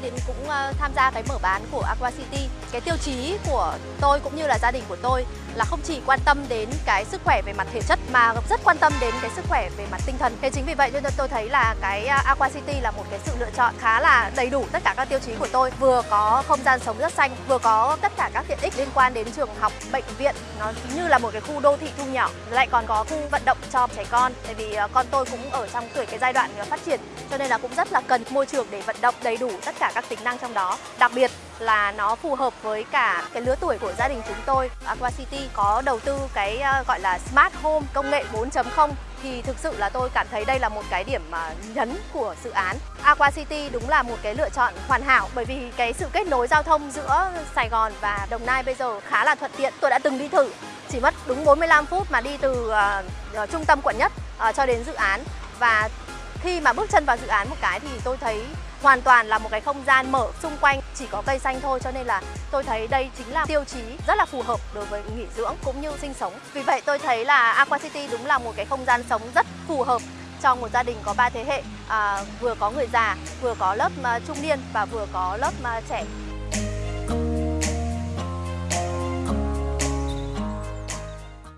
nay đến cũng ờ, tham gia cái mở bán của Aqua City. Cái tiêu chí của tôi cũng như là gia đình của tôi là không chỉ quan tâm đến cái sức khỏe về mặt thể chất mà rất quan tâm đến cái sức khỏe về mặt tinh thần. Thế chính vì vậy cho nên tôi thấy là cái à, Aqua City là một cái sự lựa chọn khá là đầy đủ tất cả các tiêu chí của tôi. Vừa có không gian sống rất xanh, vừa có tất cả các tiện ích liên quan đến trường học, bệnh viện. Nó như là một cái khu đô thị thu nhỏ. Lại còn có khu vận động cho trẻ con. Tại vì à, con tôi cũng ở trong tuổi cái giai đoạn à, phát triển cho nên là cũng rất là cần môi trường để vận động đầy đủ tất cả các tính năng trong đó. Đặc biệt là nó phù hợp với cả cái lứa tuổi của gia đình chúng tôi. Aqua City có đầu tư cái ờ, gọi là Smart Home công nghệ 4.0 thì thực sự là tôi cảm thấy đây là một cái điểm mà nhấn của dự án. Aqua City đúng là một cái lựa chọn hoàn hảo bởi vì cái sự kết nối giao thông giữa Sài Gòn và Đồng Nai bây giờ khá là thuận tiện. Tôi đã từng đi thử chỉ mất đúng 45 phút mà đi từ uh, trung tâm quận nhất uh, cho đến dự án và khi mà bước chân vào dự án một cái thì tôi thấy hoàn toàn là một cái không gian mở xung quanh chỉ có cây xanh thôi cho nên là tôi thấy đây chính là tiêu chí rất là phù hợp đối với nghỉ dưỡng cũng như sinh sống. Vì vậy tôi thấy là Aqua City đúng là một cái không gian sống rất phù hợp cho một gia đình có ba thế hệ à, vừa có người già vừa có lớp à, trung niên và vừa có lớp à, trẻ